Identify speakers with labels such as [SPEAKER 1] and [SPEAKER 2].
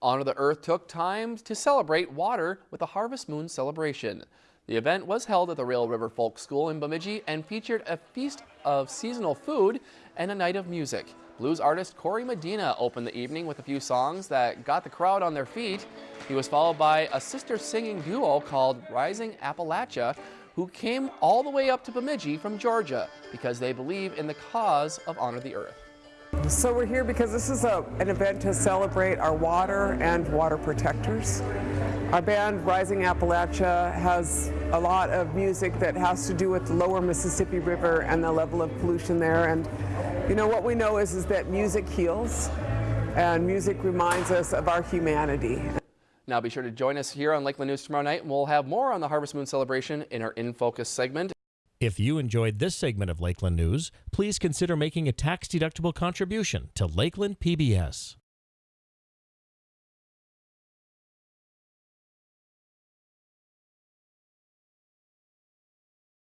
[SPEAKER 1] Honor the Earth took time to celebrate water with a Harvest Moon celebration. The event was held at the Rail River Folk School in Bemidji and featured a feast of seasonal food and a night of music. Blues artist Corey Medina opened the evening with a few songs that got the crowd on their feet. He was followed by a sister singing duo called Rising Appalachia, who came all the way up to Bemidji from Georgia because they believe in the cause of Honor the Earth.
[SPEAKER 2] So we're here because this is a, an event to celebrate our water and water protectors. Our band, Rising Appalachia, has a lot of music that has to do with the lower Mississippi River and the level of pollution there. And you know, what we know is, is that music heals and music reminds us of our humanity.
[SPEAKER 1] Now be sure to join us here on Lakeland News tomorrow night and we'll have more on the Harvest Moon celebration in our In Focus segment.
[SPEAKER 3] If you enjoyed this segment of Lakeland News, please consider making a tax-deductible contribution to Lakeland PBS.